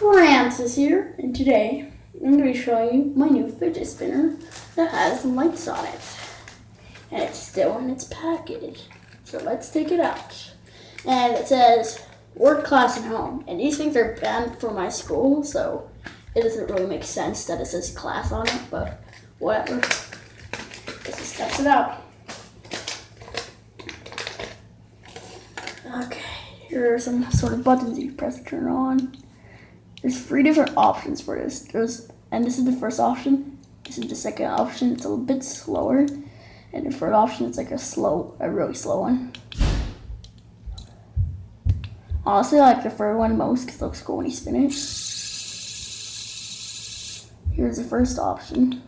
Francis here, and today I'm going to be showing you my new fidget spinner that has lights on it. And it's still in its package. So let's take it out. And it says work, class, and home. And these things are banned for my school, so it doesn't really make sense that it says class on it, but whatever. Let's just test it out. Okay, here are some sort of buttons you press to turn on. There's three different options for this. There's and this is the first option. This is the second option. It's a little bit slower. And the third option is like a slow, a really slow one. Honestly, I like the third one most because it looks cool when you spin it. Here's the first option.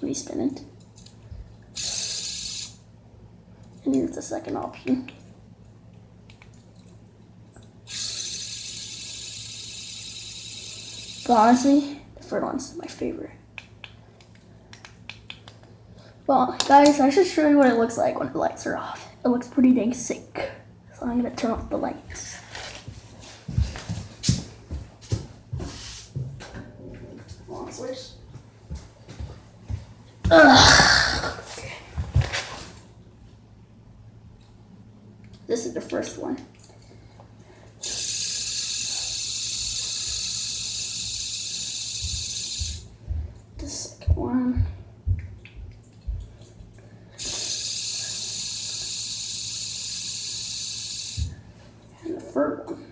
When you spin it. And here's the second option. But honestly, the third one's my favorite. Well, guys, I should show you what it looks like when the lights are off. It looks pretty dang sick. So I'm gonna turn off the lights. On, switch. Ugh. This is the first one. The second one. One.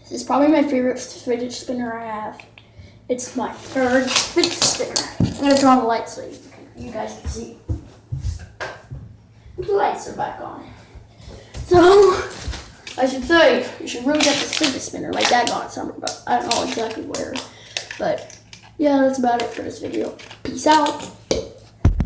This is probably my favorite fidget spinner I have. It's my third fidget spinner. I'm gonna turn on the lights so you, guys can see. The lights are back on. So, I should say, you should really get this fidget spinner. My dad got somewhere, but I don't know exactly where. But, yeah, that's about it for this video. Peace out.